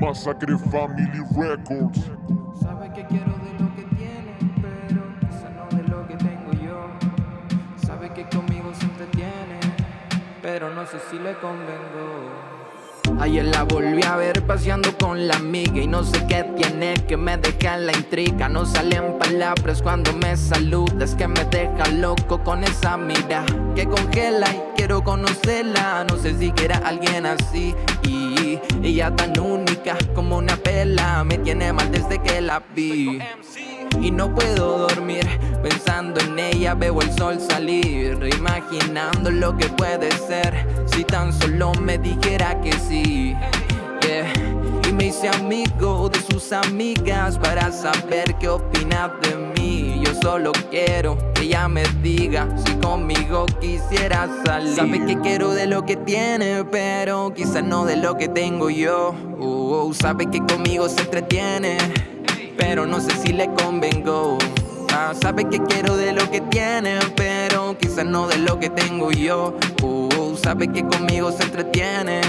Massacre Family Records. Sabe que quiero de lo que tiene, pero quizá no de lo que tengo yo. Sabe que conmigo se entretiene, pero no sé si le convengo. Ayer la volví a ver paseando con la amiga Y no sé qué tiene que me deja la intriga No salen palabras cuando me saludas Que me deja loco con esa mira Que congela y quiero conocerla. No sé si quiera alguien así. Y ella tan única como una pela Me tiene mal desde que la vi. Y no puedo dormir Pensando en ella. Veo el sol salir Imaginando lo que puede ser. Si tan solo me dijera que sí. Y me hice amigo sus amigas Para saber qué opina de mí Yo solo quiero que ella me diga Si conmigo quisiera salir Sabe que quiero de lo que tiene Pero quizás no de lo que tengo yo uh, uh, Sabe que conmigo se entretiene pero no sé si le convengo. Ah, sabe que quiero de lo que tiene, pero quizás no de lo que tengo yo. Uh, sabe que conmigo se entretiene,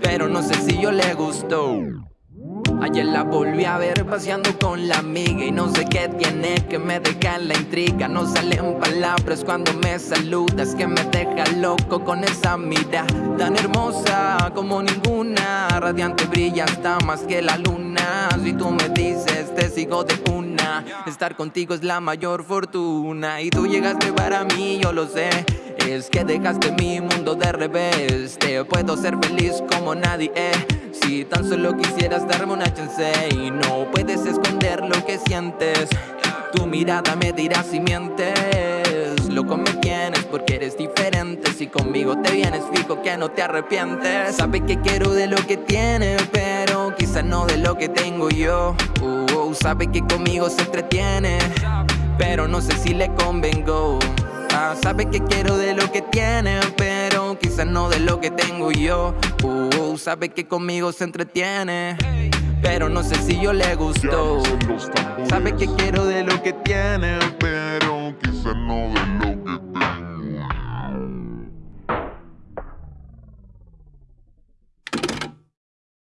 pero no sé si yo le gustó. Ayer la volví a ver paseando con la amiga Y no sé qué tiene que me deja la intriga. No salen palabras cuando me saludas Que me deja loco con esa mirada Tan hermosa como ninguna. Radiante brilla hasta más que la luna. Si tú me dices te sigo de una. Estar contigo es la mayor fortuna Y tú llegaste para mí, yo lo sé. Es que dejaste mi mundo de revés. Puedo ser feliz como nadie si tan solo quisieras darme una chance y no puedes esconder lo que sientes Tu mirada me dirá si mientes. Loco me tienes porque eres diferente. Si conmigo te vienes fijo que no te arrepientes. Sabe que quiero de lo que tiene pero quizá no de lo que tengo yo. Uh, Sabe que conmigo se entretiene pero no sé si le convengo. Ah, Sabe que quiero de lo que tiene no de lo que tengo yo. Uh, sabe que conmigo se entretiene Pero no sé si yo le gustó Sabe que quiero de lo que tiene Pero quizá no de lo